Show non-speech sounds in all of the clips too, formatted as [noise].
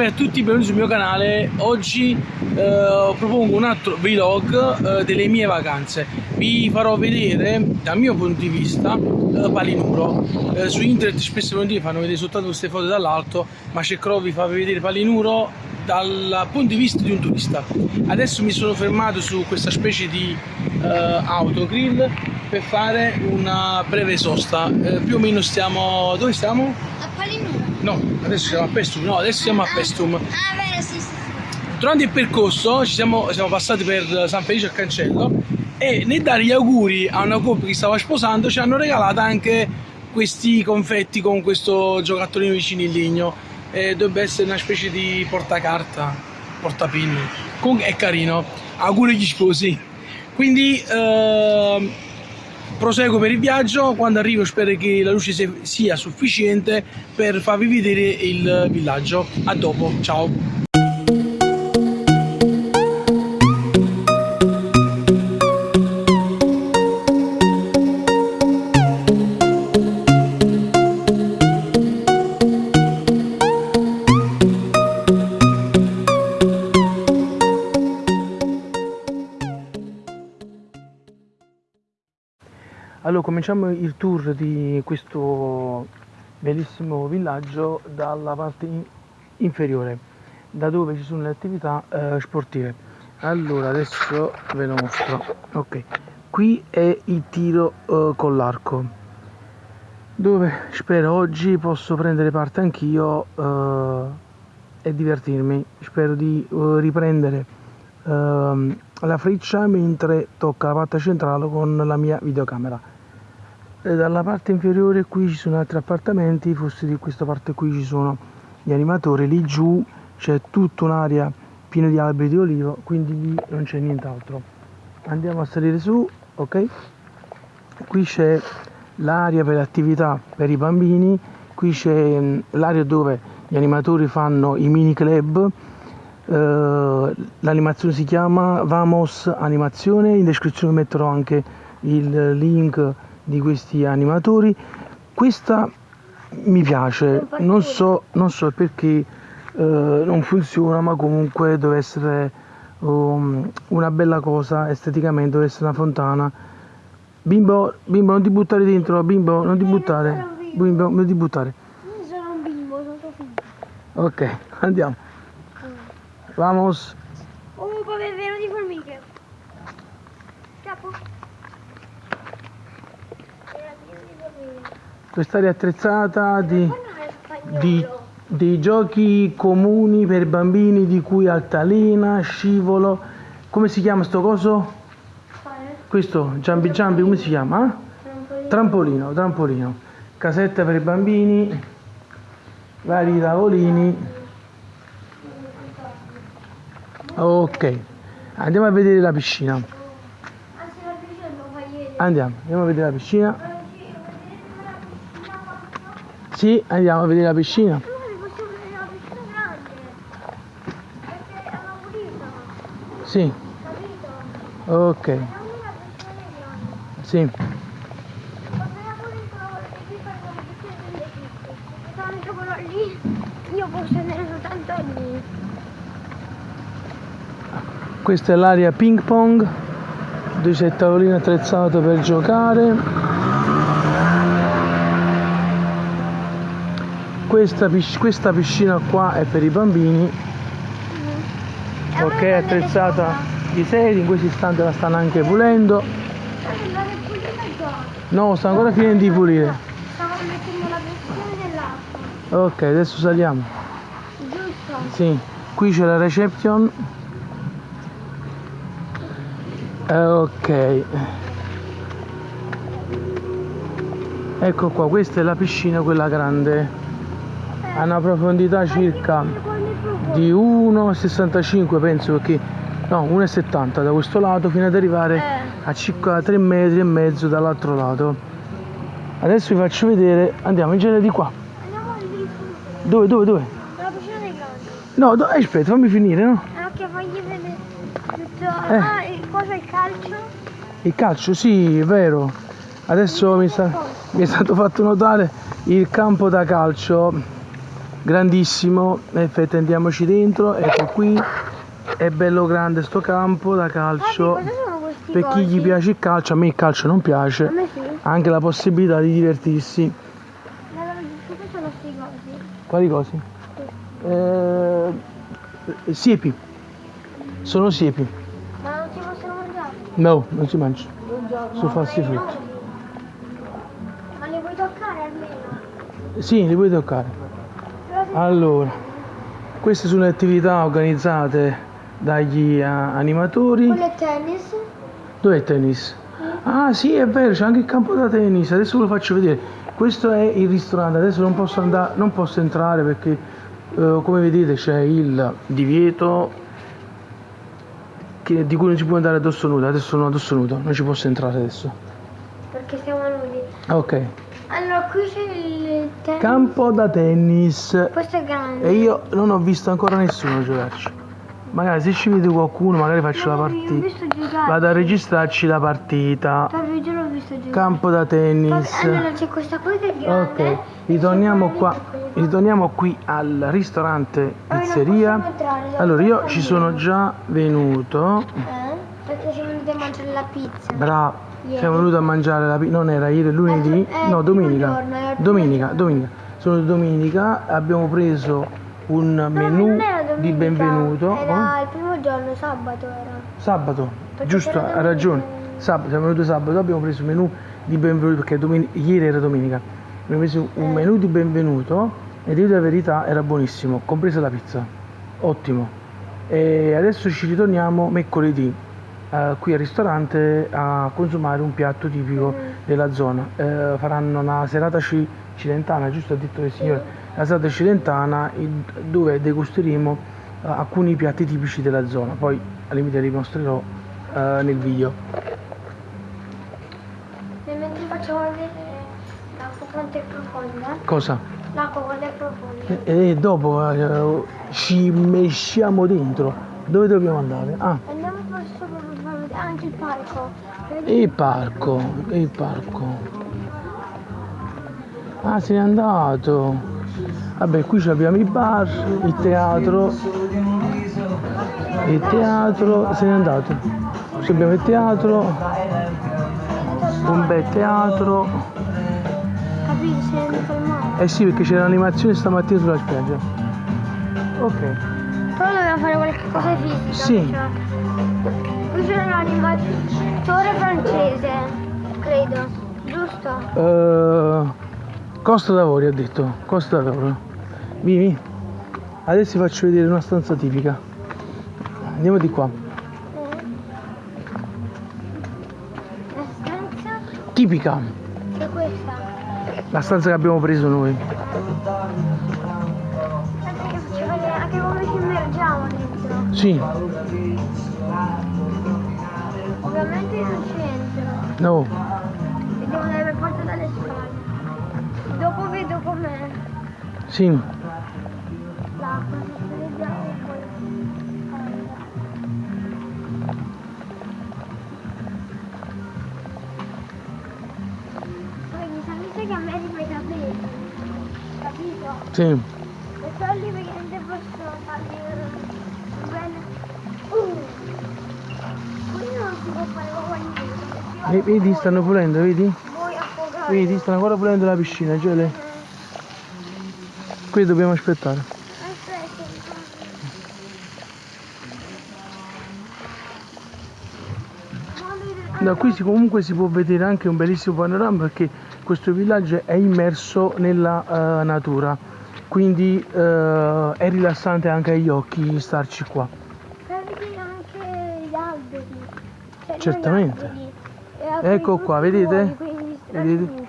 Salve a tutti, benvenuti sul mio canale. Oggi eh, propongo un altro vlog eh, delle mie vacanze. Vi farò vedere, dal mio punto di vista, eh, Palinuro. Eh, su internet spesso volentieri fanno vedere soltanto queste foto dall'alto, ma cercherò di farvi vedere Palinuro dal punto di vista di un turista. Adesso mi sono fermato su questa specie di eh, autogrill per fare una breve sosta. Eh, più o meno stiamo... dove stiamo? A Palinuro. No, adesso siamo a Pestum, no, adesso siamo a Pestum. Ah, vero, sì, sì. Durante il percorso ci siamo, siamo passati per San Felice al Cancello e nel dare gli auguri a una coppia che stava sposando ci hanno regalato anche questi confetti con questo giocattolino vicino in legno. E dovrebbe essere una specie di portacarta, portapin. Comunque è carino. Auguri agli sposi. Quindi ehm, proseguo per il viaggio. Quando arrivo spero che la luce sia sufficiente per farvi vedere il villaggio. A dopo, ciao. Allora, cominciamo il tour di questo bellissimo villaggio dalla parte in- inferiore, da dove ci sono le attività eh, sportive. Allora, adesso ve lo mostro. Ok, qui è il tiro eh, con l'arco, dove spero oggi posso prendere parte anch'io eh, e divertirmi. Spero di eh, riprendere la freccia mentre tocca la parte centrale con la mia videocamera. E dalla parte inferiore qui ci sono altri appartamenti, forse di questa parte qui ci sono gli animatori, lì giù c'è tutta un'area piena di alberi di olivo, quindi lì non c'è nient'altro. Andiamo a salire su, ok? Qui c'è l'area per le attività per i bambini, qui c'è mh, l'area dove gli animatori fanno i mini club, l'animazione si chiama Vamos Animazione, in descrizione metterò anche il link di questi animatori. Questa mi piace, non so, non so perché eh, non funziona, ma comunque deve essere um, una bella cosa esteticamente, deve essere una fontana. Bimbo, bimbo non ti buttare dentro, bimbo non ti buttare, bimbo non ti buttare. Io sono un bimbo, sono tuo figlio. Ok, andiamo. Vamos. Oh, come è pieno di formiche. Capo. Quest'area attrezzata di, di, di giochi comuni per bambini di cui altalena, scivolo. Come si chiama sto coso? Questo, Giambi Giambi, come si chiama? eh? Trampolino. Trampolino, trampolino. Casetta per i bambini, vari tavolini. Ok, andiamo a vedere la piscina. Andiamo, andiamo a vedere la piscina. Sì, andiamo a vedere la piscina. Allora posso vedere la piscina grande. Perché hanno pulita. Sì, Capito? ok, È una piscina grande. sì. Quando era pulita, e qui fanno le piscine delle piccole. Tanto quello lì, io posso andare soltanto lì. Questa è l'area ping pong, dove c'è il tavolino attrezzato per giocare. Questa, questa piscina qua è per i bambini, ok, attrezzata di sedi, in questo istante la stanno anche pulendo. No, sta ancora finendo di pulire. Ok, adesso saliamo. Giusto? Sì, qui c'è la reception. Eh, ok. Ecco qua, questa è la piscina, quella grande. Ha una profondità circa di 1,65 penso perché no 1,70 da questo lato fino ad arrivare Eh. a circa 3 metri e mezzo dall'altro lato adesso vi faccio vedere andiamo in genere di qua dove dove dove La piscina dei grandi. no do- eh, aspetta fammi finire no Ah, che fagli vedere tutto. Eh. Ah, cosa il calcio? il calcio sì è vero. Adesso mi, sta- mi è stato fatto notare il campo da calcio. Grandissimo. Effetto andiamoci dentro. Ecco qui. È bello grande sto campo da calcio. Sono questi per chi gli cosi? piace il calcio a me il calcio non piace. Sì. anche la possibilità di divertirsi. Cosa sono questi cosi? quali cose? Eh, siepi. Sono siepi Ma non si possono mangiare? No non si mangia sono falsi frutti Ma li puoi toccare almeno? sì li puoi toccare allora queste sono le attività organizzate dagli eh, animatori Quello è tennis? Dov'è il tennis? Ah sì, è vero, c'è anche il campo da tennis, adesso ve lo faccio vedere. Questo è il ristorante, adesso non posso andare, non posso entrare perché eh, come vedete c'è il divieto che- di cui non si può andare addosso nudo, adesso sono addosso nudo, non ci posso entrare adesso. Perché siamo nudi. Ok, Allora, qui c'è il tennis. campo da tennis Questo è grande. e io non ho visto ancora nessuno giocarci. Magari se ci vede qualcuno magari faccio la No, ho partita. Vado a registrarci la partita. Proprio Campo da tennis. Allora c'è questa cosa grande. Ok, ritorniamo qua, ritorniamo qui al ristorante pizzeria. Allora io ci sono già venuto, Eh? Perché siamo venuti a mangiare la pizza. bravo, siamo venuti a mangiare la pizza, non era ieri, lunedì, Eh, no il domenica, domenica, domenica, sono domenica, abbiamo preso un menù di benvenuto, Era oh, il primo giorno, sabato era. sabato, giusto, ha ragione. Sabato, siamo venuti sabato, abbiamo preso un menù di benvenuto perché domen- ieri era domenica, abbiamo preso un Eh. menù di benvenuto e devo dire la verità era buonissimo, compresa la pizza, ottimo. E adesso ci ritorniamo mercoledì eh, qui al ristorante a consumare un piatto tipico Mm. della zona. Eh, faranno una serata ci- cilentana, giusto ha detto il signore, la serata cilentana dove degusteremo eh, alcuni piatti tipici della zona, poi al limite li mostrerò eh, nel video. Facciamo vedere l'acqua quanto è profonda. Cosa? L'acqua quanto è profonda. E, e dopo eh, ci mesciamo dentro. Dove dobbiamo andare? Ah, Andiamo verso anche il parco. Vedi? il parco, il parco. Ah, se n'è andato. Vabbè, qui abbiamo il bar, il teatro. Il teatro se n'è andato. Qui abbiamo il teatro, un bel teatro. Capito? Se ne fermare. Eh sì, perché c'è l'animazione stamattina sulla spiaggia. Ok. Però dobbiamo fare qualche cosa di fisica. Sì. cioè. Qui c'è un animatore francese, credo. Giusto? Eh, Costa d'Avorio ha detto, Costa d'Avorio. Vieni. Adesso ti faccio vedere una stanza tipica. Andiamo di qua. Tipica. è questa. La stanza che abbiamo preso noi. Che vedere anche come ci immergiamo dentro. Sì, Ovviamente non c'entro. no. E devo andare per forza dalle scale. Dopo vedo com'è Sì. l'acqua. Se vediamo Sì. E però lì praticamente posso farli bene. Uh! Qui non si può fare Vedi, stanno pulendo, vedi? Vedi, stanno ancora pulendo la piscina, cioè le- Qui dobbiamo aspettare. Aspetta. Da qui si- comunque si può vedere anche un bellissimo panorama perché questo villaggio è immerso nella eh, natura, quindi eh, è rilassante anche agli occhi starci qua. Vedere anche gli alberi. Cioè, Certamente. alberi, e alcuni Ecco qua, vedete? Vedete?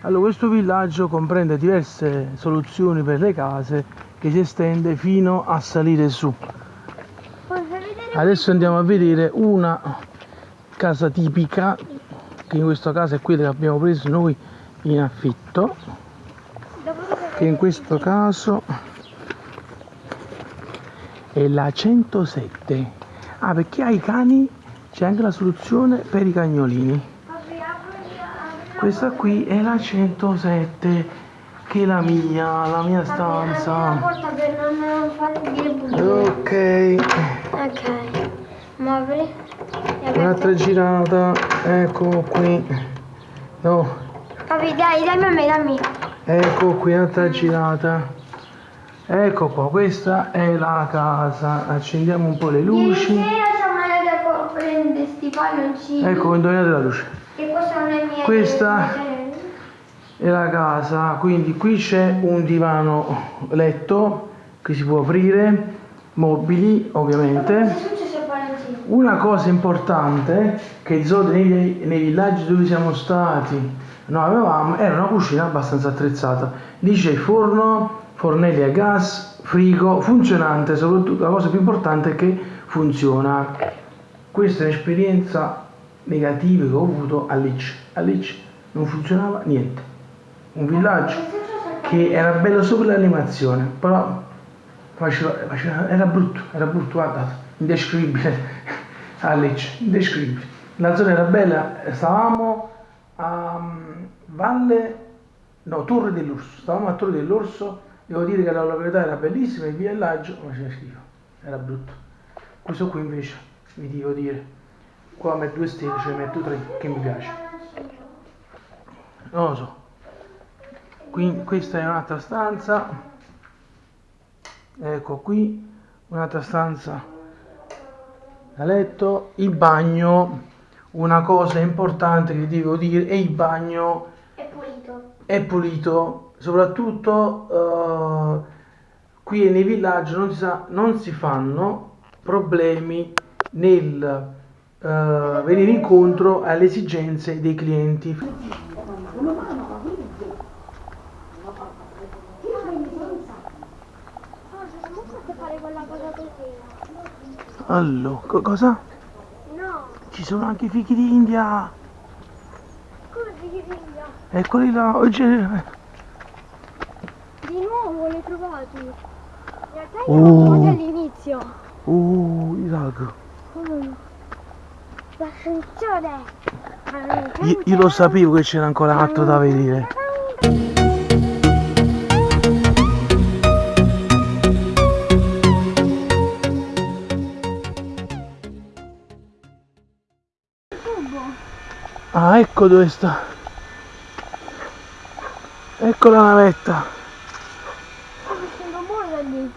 Allora, questo villaggio comprende diverse soluzioni per le case che si estende fino a salire su. Adesso andiamo a vedere una casa tipica, che in questo caso è quella che abbiamo preso noi in affitto, che in questo caso è la 107. Ah, perché ai cani c'è anche la soluzione per i cagnolini. Questa qui è la 107. che è la mia, la mia stanza. Ok, Ok. Muovili. E un'altra girata, ecco qui. No, Papi, dai, dammi a me, dammi. Ecco qui un'altra girata. Ecco qua, questa è la casa. Accendiamo un po' le Ieri luci. sera siamo andati a prendere sti palloncini. Ecco, indovinate la luce. E questa non è mia. Questa- È la casa, quindi qui c'è un divano letto che si può aprire, mobili ovviamente. Una cosa importante che di solito nei, nei villaggi dove siamo stati noi avevamo era una cucina abbastanza attrezzata. Lì c'è il forno, fornelli a gas, frigo, funzionante, soprattutto la cosa più importante è che funziona. Questa è un'esperienza negativa che ho avuto a Lecce. A Lecce non funzionava niente. Un villaggio che era bello sopra l'animazione, però faceva- faceva- era brutto, era brutto, guardate, indescrivibile [laughs] a Lecce, indescrivibile. La zona era bella, stavamo a Valle, no, Torre dell'Orso, stavamo a Torre dell'Orso, devo dire che la località era bellissima, il villaggio ma faceva schifo, era brutto. Questo qui invece, vi devo dire, qua metto due stelle, ce ne metto tre, che mi piace. Non lo so. Qui, questa è un'altra stanza. Ecco qui, un'altra stanza da letto. Il bagno, una cosa importante che devo dire, è il bagno È pulito. è pulito, soprattutto eh, qui nei villaggi non si, sa- non si fanno problemi nel eh, venire incontro alle esigenze dei clienti. Allora, co- cosa? Ci sono anche i fichi d'India. come ti figlia? Eccoli là. oggi- Di nuovo li trovati. In realtà Oh. li ho trovati all'inizio. Uh, il lago. Mm. L'ascensore. Io, io lo sapevo che c'era ancora altro da vedere. Ah, ecco dove sta. Ecco la navetta. Sto facendo muovere lì.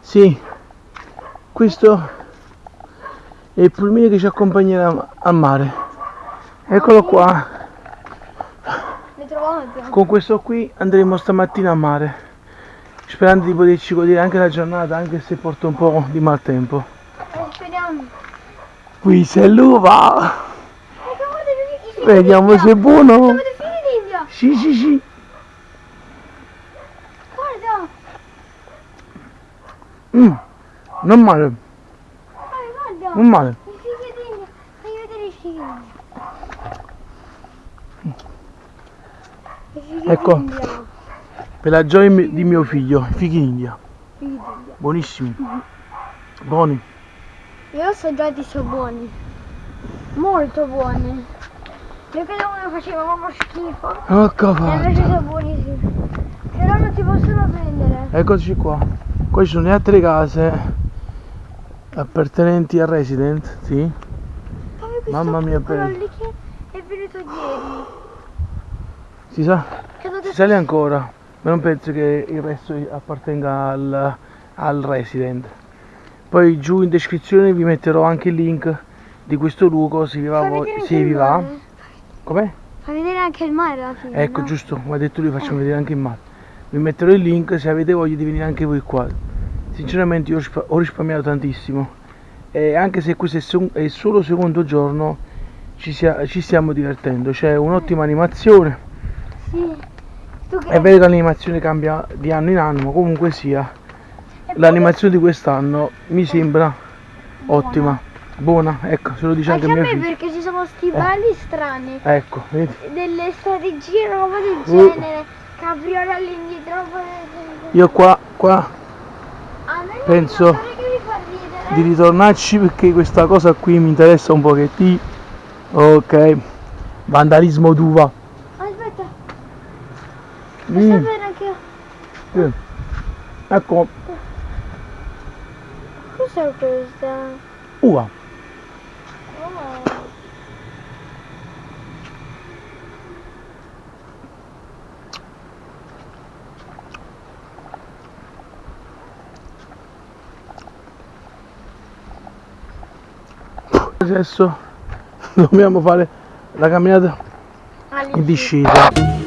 Sì, questo è il pulmino che ci accompagnerà al mare. Eccolo qua. Con questo qui andremo stamattina a mare, sperando di poterci godere anche la giornata, anche se porta un po' di maltempo. Eh, speriamo. Qui c'è l'uva! Ecco, guarda i figli Vediamo se è buono! Sì, sì, sì! Guarda. Mm, non male, Guarda, non male. D'India. Fai vedere d'India. Ecco. Per la gioia di mio figlio, i fichi d'India. Buonissimi. Buoni. Io ho assaggiati sono buoni. Molto buoni. Io credevo che faceva proprio schifo. Ecco E invece sono buonissimi. Però non si possono prendere. Eccoci qua. Qua ci sono le altre case appartenenti al resident, sì. Mamma mia, bello. lì che è venuto ieri. Si sa? Credo Si sale ancora, ma non penso che il resto appartenga al, al resident. Poi giù in descrizione vi metterò anche il link di questo luogo se vi va. Se vi va. Com'è? Fa vedere anche il mare alla fine. Ecco, no? giusto, come ha detto lui, facciamo vedere anche il mare. Vi metterò il link se avete voglia di venire anche voi qua. Sinceramente io ho rispa- ho risparmiato tantissimo. E anche se questo è, il solo secondo giorno, ci, sia- ci stiamo divertendo. C'è un'ottima animazione. Sì. È vero che l'animazione cambia di anno in anno, ma comunque sia, l'animazione di quest'anno mi sembra ottima, buona, ecco, se lo dice anche Anche a me figlio. perché ci sono sti balli strani. Ecco, vedi? Delle strategie, roba del Uh. genere. Capriola all'indietro. Io qua, qua penso di ritornarci perché questa cosa qui mi interessa un pochettino. Ok, vandalismo d'uva. Aspetta, Mm, anche Sì. Ecco, Cos'è questa? uva. Adesso dobbiamo fare la camminata in discesa.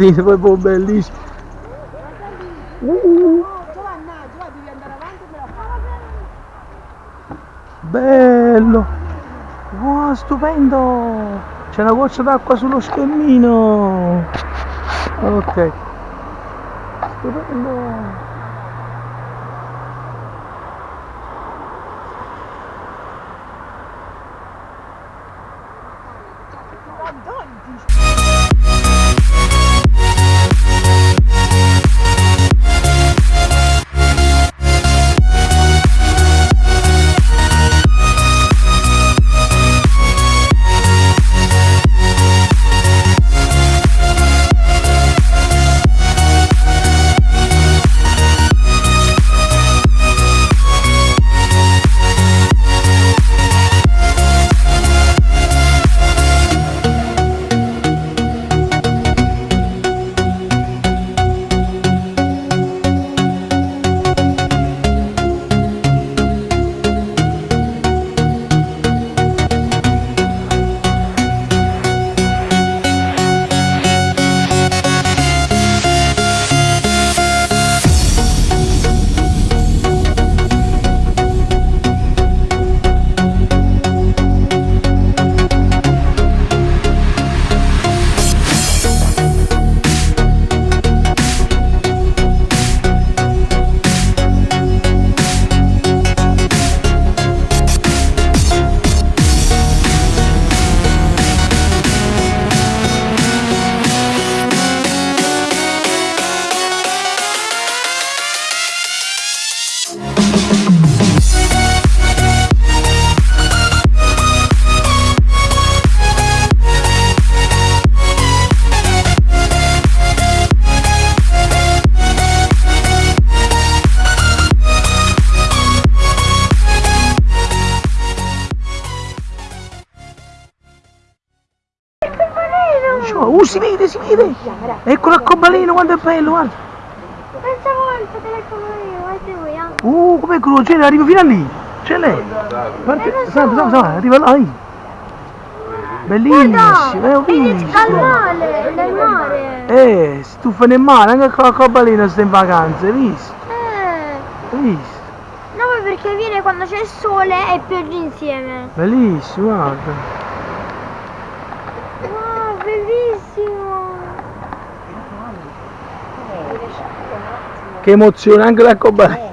Guarda, dite proprio bellissimo. Uh, la fai. bello. Wow, stupendo. C'è una goccia d'acqua sullo schermino. Ok. Stupendo. Quanto è bello, guarda. Pensavo al telefono io, guarda voi, ah. Uh, com'è crociere, arriva fino a lì. C'è lei. Guarda, Eh, salve, salve, salve, arriva là. Bellissimo, eh, Vedi visto. al mare, nel mare. Eh, stufa nel mare, anche con l'arcobaleno sta in vacanza, hai visto? Eh. Hai visto? No, ma perché viene quando c'è il sole e pioggia insieme. Bellissimo, guarda. Wow, bellissimo. Che emozione, anche l'arcobaleno. Sì,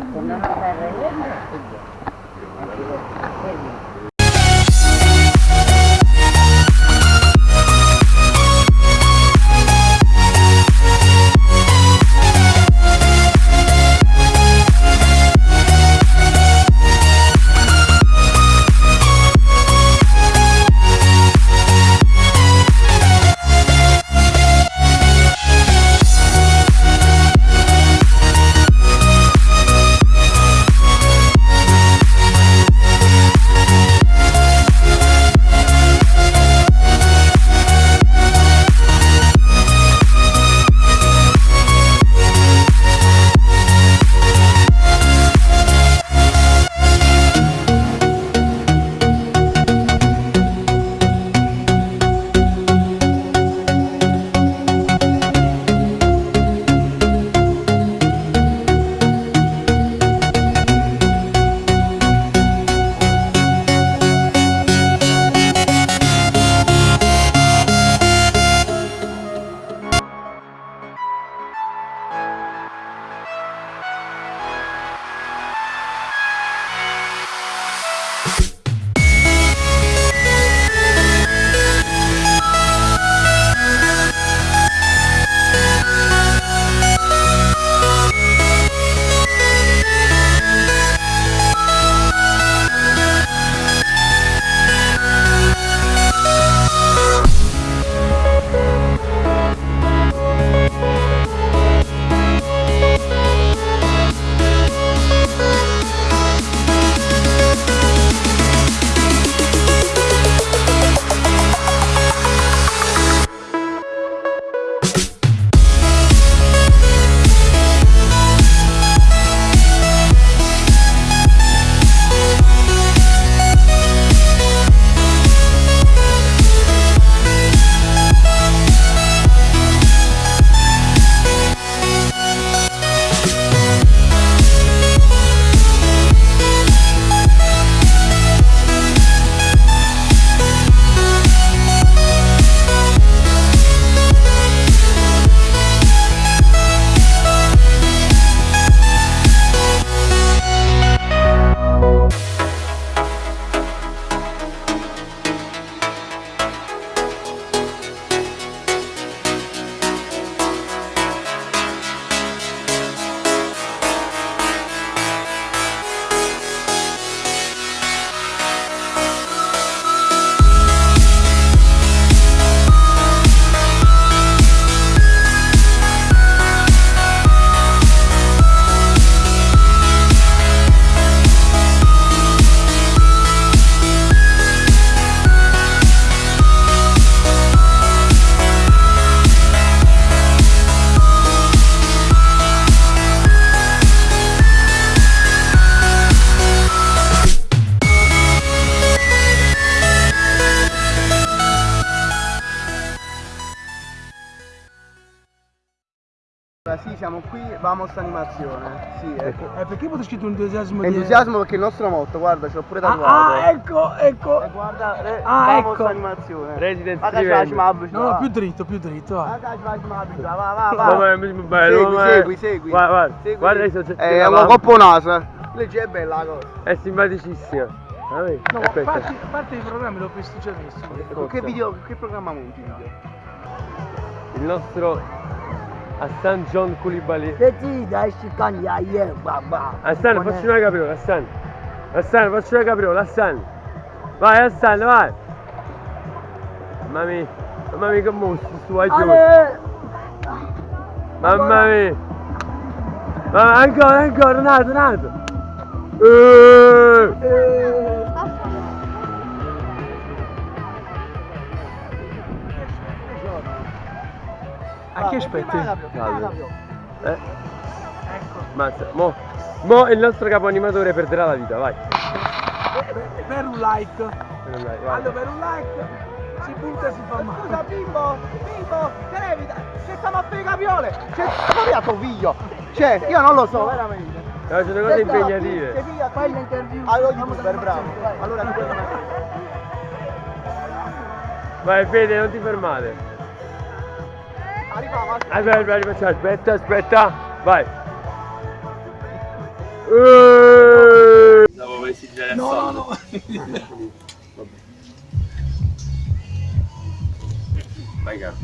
perché potete scritto entusiasmo di... Entusiasmo perché è il nostro motto, guarda, ce l'ho pure Ah, tatuato. ah, ecco, ecco. E guarda, re, Ah, ecco. animazione. Resident Evil. No, no, va. più dritto, più dritto, va. Va, va, va. Bello, Segui, segui, segui. Guarda, guarda, Segui. guarda i soggetti. Eh, È un coppo naso. Legge è bella la cosa. È simpaticissima. Ah? No, a parte, parte i programmi l'ho visto già. Con che video, che programma monti video? Il nostro Hassan John Koulibaly. Vedi, dai, si cagna, yeah, babà. Hassan, facci una capriola, Hassan. Hassan, facci una capriola, Hassan. Vai, Hassan, vai. Mamma mia, mamma mia che mostro stu vai giù. Ale! Mamma mia. Mamma, A chi aspetti? Eh? Mazza, mo, mo il nostro capo animatore perderà la vita, vai. Per un like. Vai, vai. Allora, per un like si punta e si fa male. Scusa bimbo, bimbo, che ne evita? C'è stiamo a fare capiole, c'è ma tuo figlio. Cioè, io non lo so, veramente. No, sono cose impegnative. Fai l'interview. Allora youtuber, bravo. Allora tu puoi Vai Fede, non ti fermare. Arriviamo, Aspetta, aspetta, aspetta, aspetta, aspetta. Vai. Stavo per esigere No, no, no. Vai caro.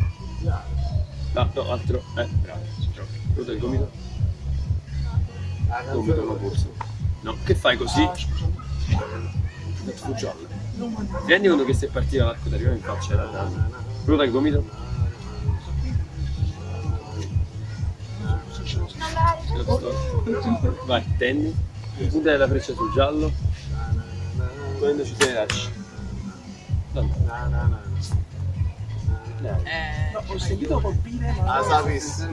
No, no, altro. Eh, bravo. Ruota il gomito. Gomito non borsa. No, che fai così? Fu giallo. Ti rendi conto che se partiva l'arco ti arrivava in faccia era danno. Ruota il gomito. Vai, tendi. Punta della freccia sul giallo. Quando ci sei lasci. No. Ho sentito colpire, ma... Ah, sapessi.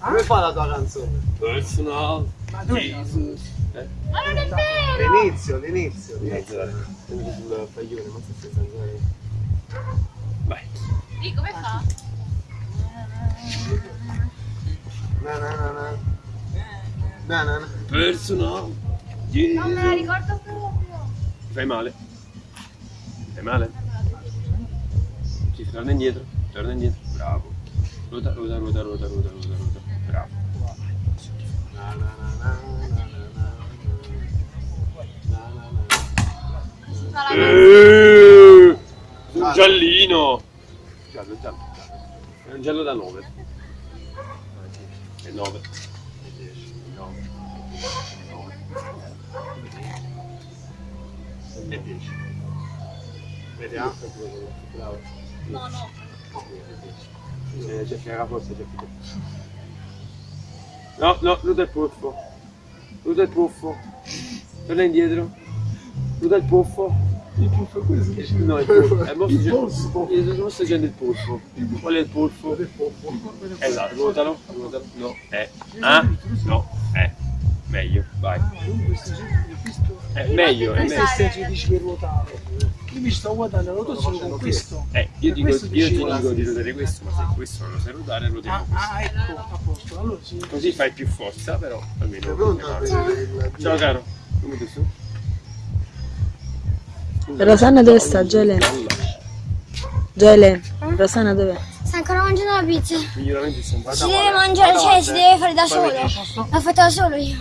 Come fa la tua canzone? Personal. Ma dove Jesus. Eh? L'inizio, l'inizio. sul paglione, ma se stai Vai. Sì, come fa? Na na na na. Na na na. Personal. Non me la ricordo proprio. Fai male. Fai male. Sì, torna indietro. Torna indietro. Bravo. Ruota, ruota, ruota, ruota, ruota, ruota, ruota. Bravo. Na na na na na na na. Na na na. Si fa la Eh, Un giallino. Giallo, giallo. È un giallo da 9. È 9. E 10. Vediamo. Bravo. No, no. C'è, c'è figa forse, c'è figa. No, no, Luda il puffo. Luda il puffo. Torna indietro. Luda il puffo. Il puffo è questo dici? No, il. Eh, mo sto Il dicendo- polso. Io non sto dicendo il puffo. Qual è il puffo? Esatto, ruotalo, ruotalo. No, eh. Ah? No, eh. Meglio, vai. Questo questo- È meglio, è meglio. è se dici che ruotare. Io mi sto guardando la rotazione con questo. Eh, io, dico, questo io ti dico di ruotare questo, ma se questo non lo sai ruotare, Ah, ruotiamo questo. ah, ecco, a posto. Allora sì. Così fai più forza, però almeno. Il Ciao caro, come ti su? Rosanna dove sta, Gele? Gele, Rosanna dov'è? Sta ancora mangiando la pizza. Miglioramenti. Si deve mangiare, cioè si deve fare da solo. L'ho fatta da solo io.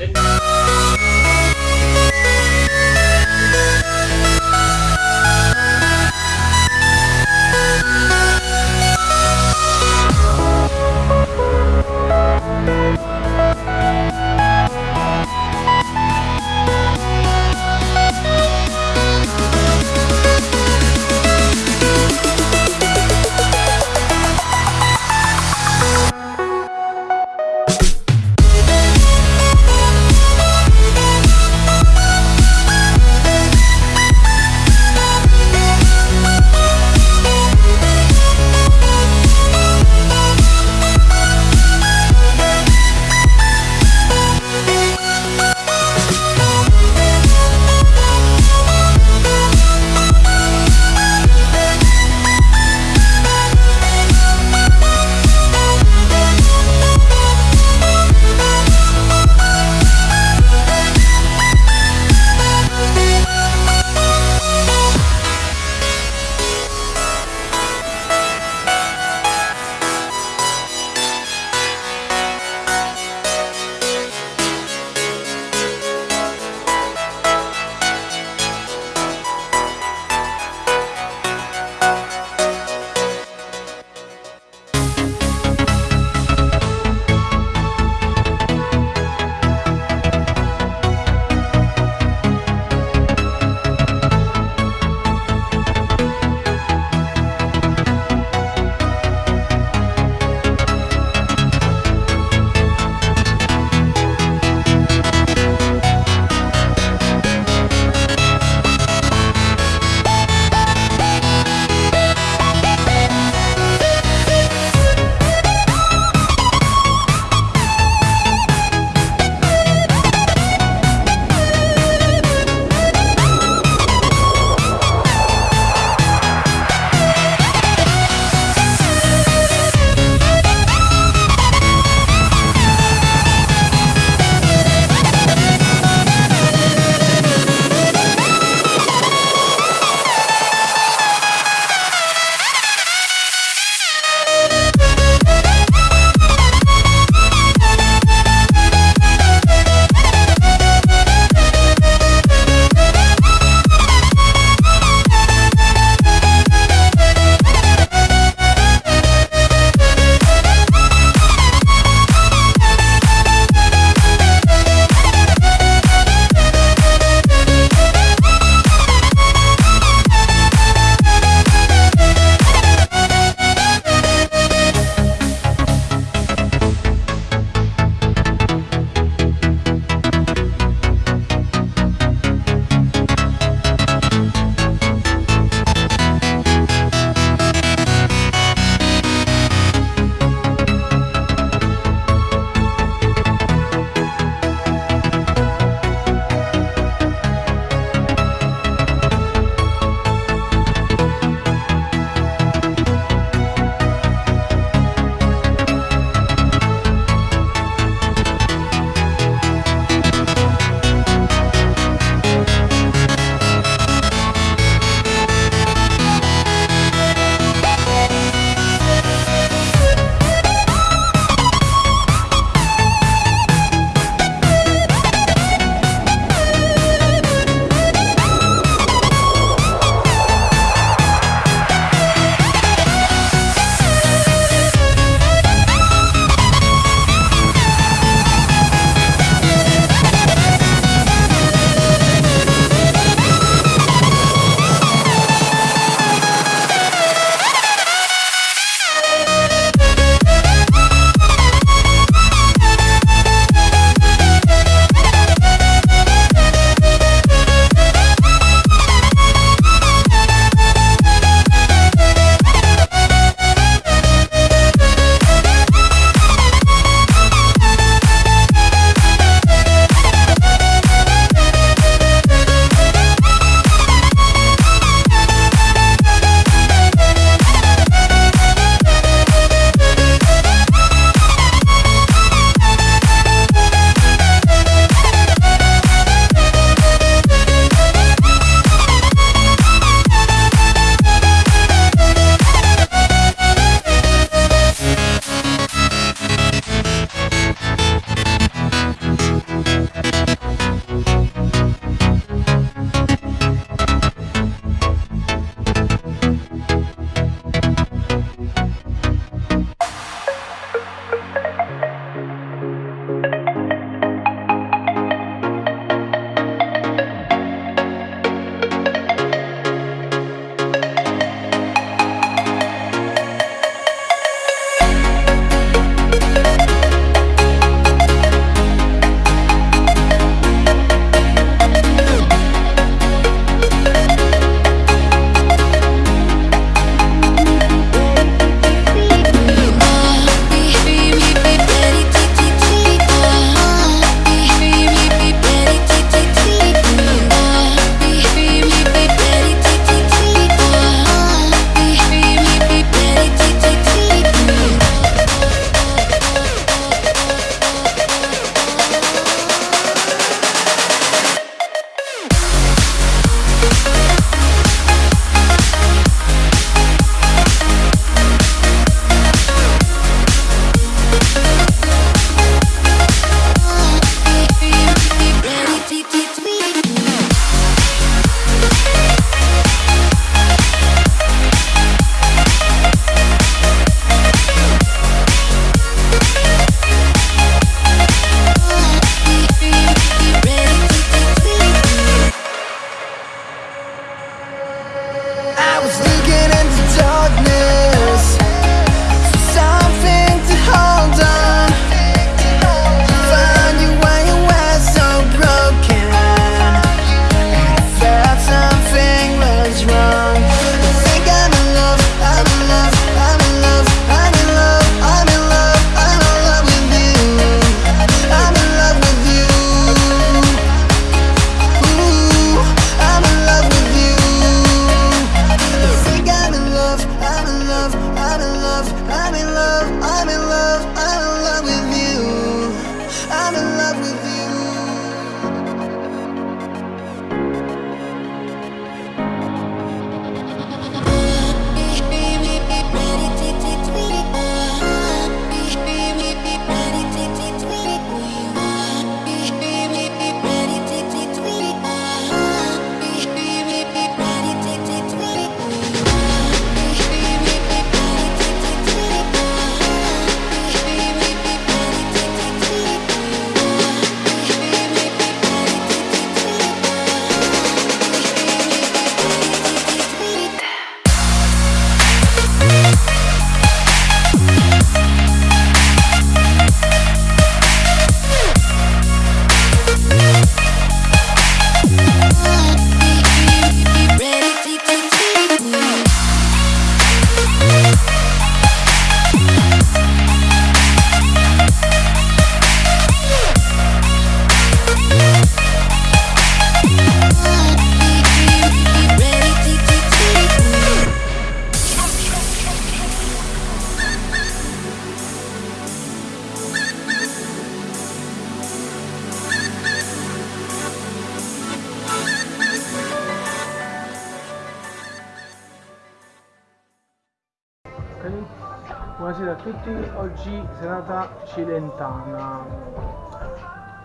Tutti, oggi serata cilentana.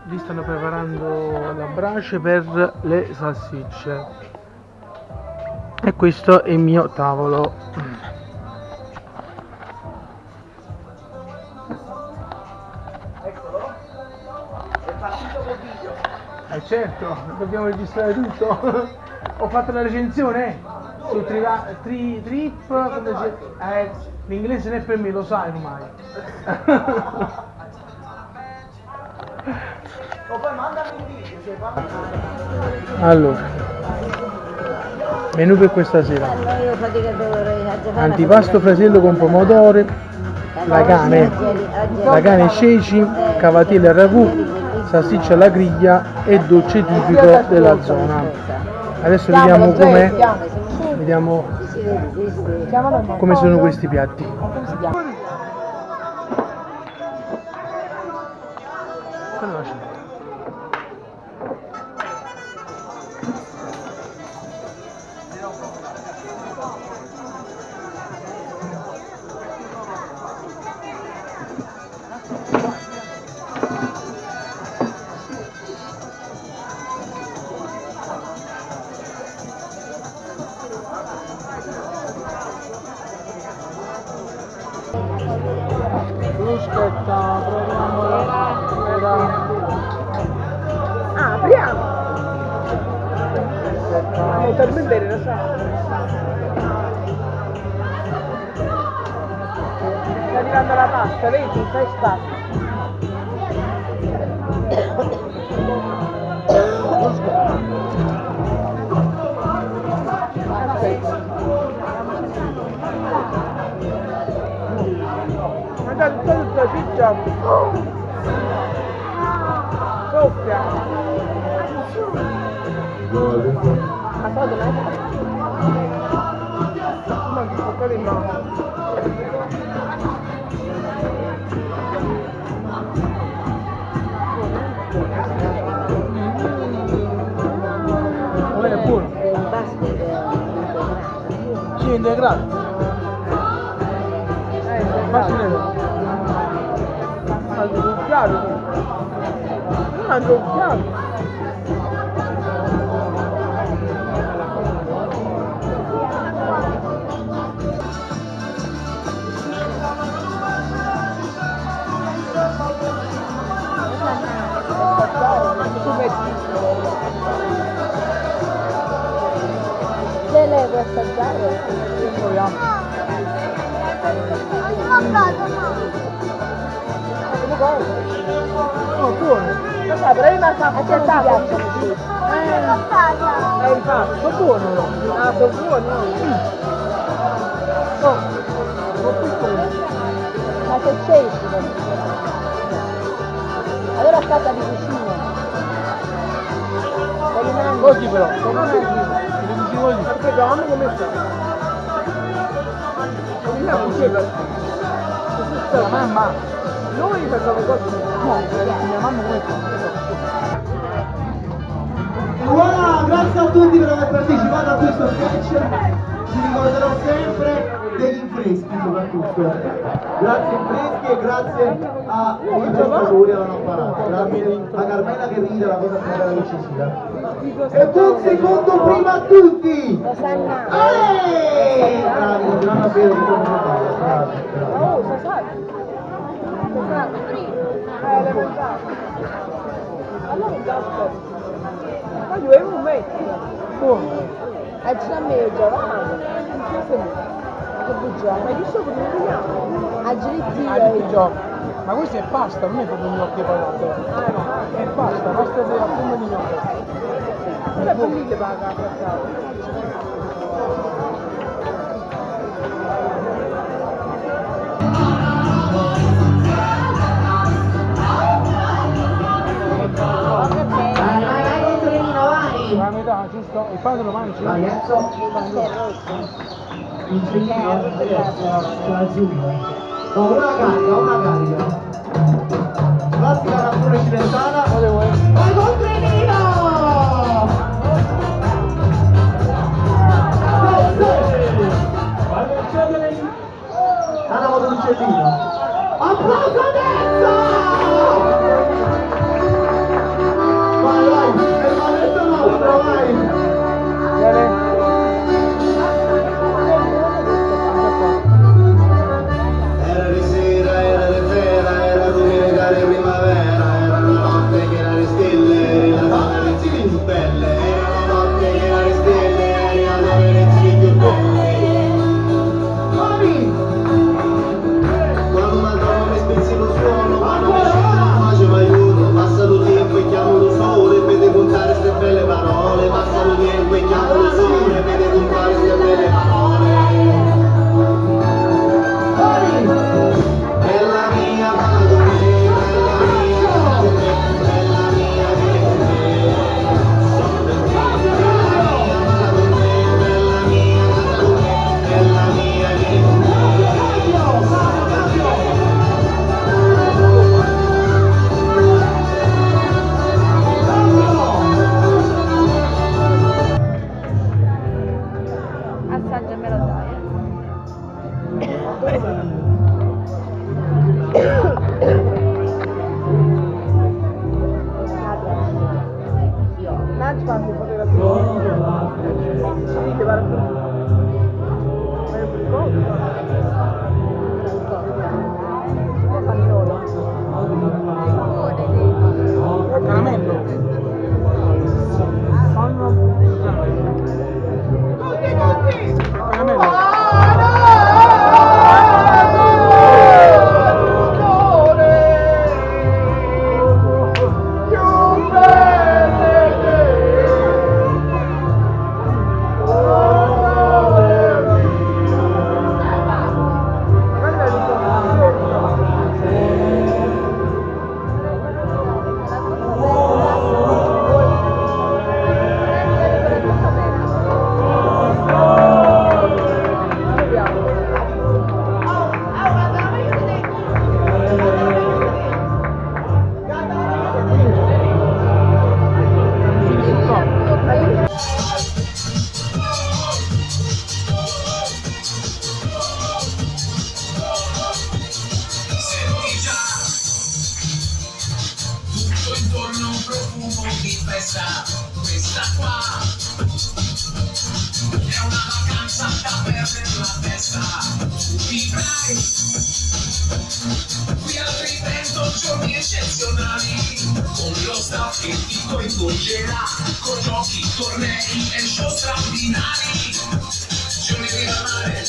Lì stanno preparando la brace per le salsicce. E questo è il mio tavolo. Eccolo. È partito col video. Eh certo, dobbiamo registrare tutto. Ho fatto la recensione su Triva- tri, Trip, eh, l'inglese è per me, lo sai ormai. O poi mandami il video, cioè fammi allora, menù per questa sera. Antipasto frasello con pomodoro, la cane, la cane ceci, cavatelle al ragù, salsiccia alla griglia e dolce tipico della zona. Adesso vediamo com'è, vediamo come sono questi piatti. Quello la pasta, vedi? Fai spazio. Mangia tutta tutta ciccia. Mangio un piatto. Se lei può assaggiare? Proviamo. Oh, buono. Lo sai, però io mangiavo A te non ti piacciono? Eh, infatti. Sono buono, no? Ah, sono buoni, no? Oh, sono piccoli. Ma che c'è? Allora a casa di cucina. Per i nani. Così però, come si dice così? Aspetta, mamma come sta? Come sta cucina? La mamma, Noi facciamo così. Voilà, grazie a tutti per aver partecipato a questo sketch. Ci ricorderò sempre degli infreschi soprattutto. Grazie infreschi e grazie a i prestatori alla apparata. Grazie a Carmela che ride la cosa più bella che ci. E buon secondo prima a tutti! Rosanna. Eeeh! Bravi, continuano a bere di come bravi, bravi. Ma io avevo un metro. Buono. A me Giovanni. Che bugione. Ma io so come lo vediamo. A gioco. Ma questo è pasta, non è proprio gnocchi patate. È pasta, pasta di forma di gnocchi. Quella le paga a Il pane lo mangi? Enzo. Il cecchino, c'è l'azzurro. Oh, una carica, una carica. Classica canzone cilentana. Vai, Controlino! Go, go! Andiamo dell'uccellino. Applauso a tornei e show straordinari. Giorni di mare,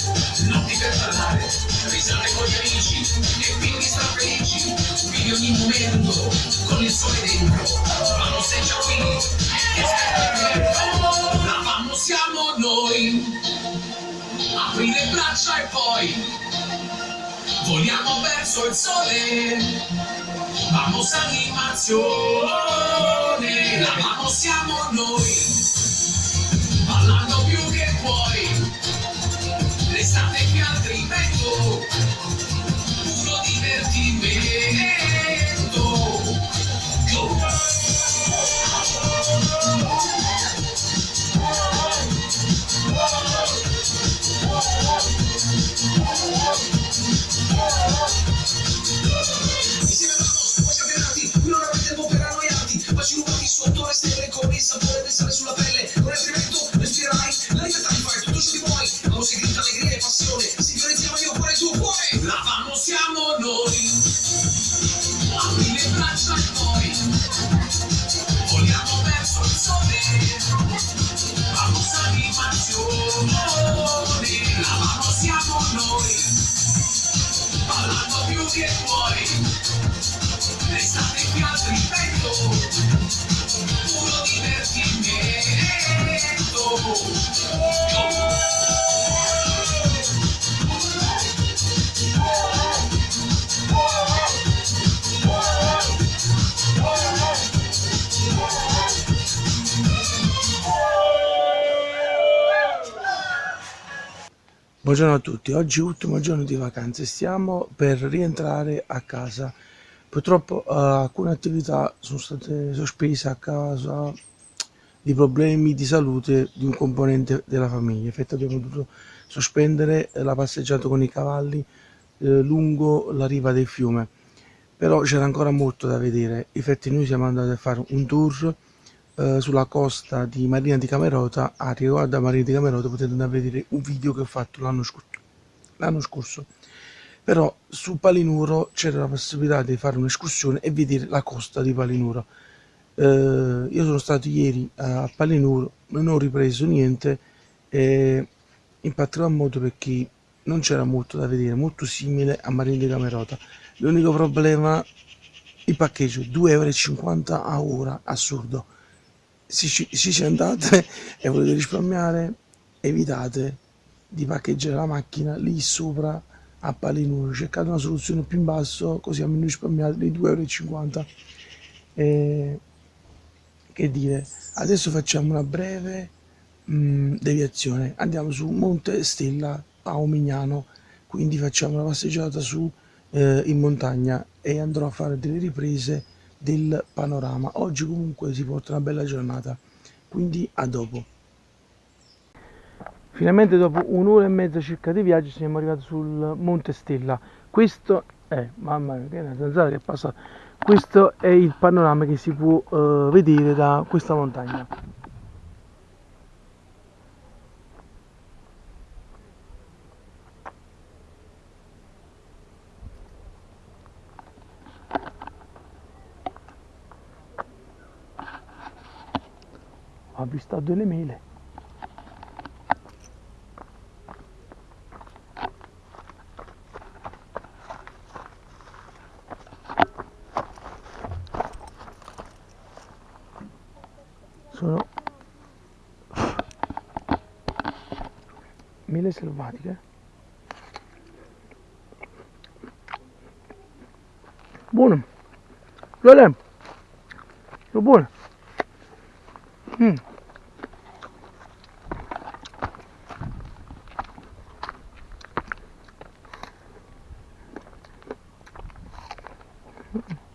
notti per parlare, risate con gli amici e quindi strafelici. Vivi ogni momento con il sole dentro. Vamos sei già qui, La vamos siamo noi. Apri le braccia e poi voliamo verso il sole. Vamos animazione, la vamos siamo noi. Oh. Ballando più Buongiorno a tutti, oggi ultimo giorno di vacanze, stiamo per rientrare a casa. Purtroppo eh, alcune attività sono state sospese a causa di problemi di salute di un componente della famiglia. Infatti abbiamo dovuto sospendere la passeggiata con i cavalli eh, lungo la riva del fiume però c'era ancora molto da vedere infatti noi siamo andati a fare un tour sulla costa di Marina di Camerota a riguardo a Marina di Camerota potete andare a vedere un video che ho fatto l'anno scorso scorso. Però su Palinuro c'era la possibilità di fare un'escursione e vedere la costa di Palinuro. Eh, io sono stato ieri a Palinuro non ho ripreso niente eh, in particolar modo perché non c'era molto da vedere molto simile a Marina di Camerota. L'unico problema il parcheggio 2,50 euro a ora assurdo se ci, ci andate e volete risparmiare evitate di parcheggiare la macchina lì sopra a Palinuro cercate una soluzione più in basso così almeno risparmiate dei 2,50 euro che dire adesso facciamo una breve mh, deviazione. Andiamo su Monte Stella a Omignano quindi facciamo una passeggiata su eh, in montagna e andrò a fare delle riprese del panorama. Oggi comunque si porta una bella giornata quindi a dopo. Finalmente dopo un'ora e mezza circa di viaggio siamo arrivati sul Monte Stella. Questo è mamma mia che è una zanzara che è passata questo è il panorama che si può uh, vedere da questa montagna ho avvistato delle mele sono mele selvatiche. Buone buone sono buone mm.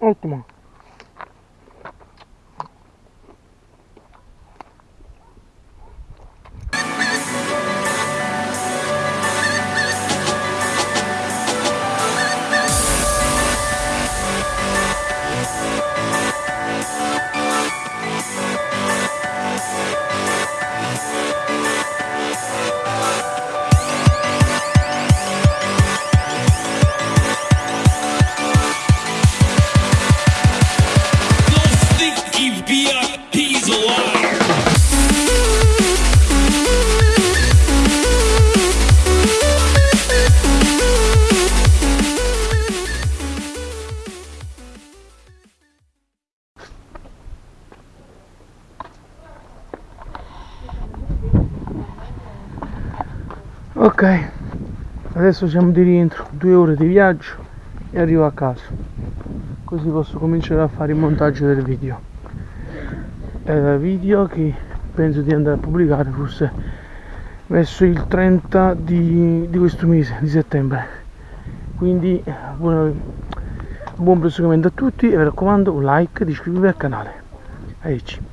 Ottimo Sticky adesso siamo di rientro due ore di viaggio e arrivo a casa. Così posso cominciare a fare il montaggio del video. Eh, video che penso di andare a pubblicare forse verso il 30 di, di questo mese di settembre. Quindi buon, buon proseguimento a tutti e vi raccomando un like e di iscrivervi al canale. Arrivederci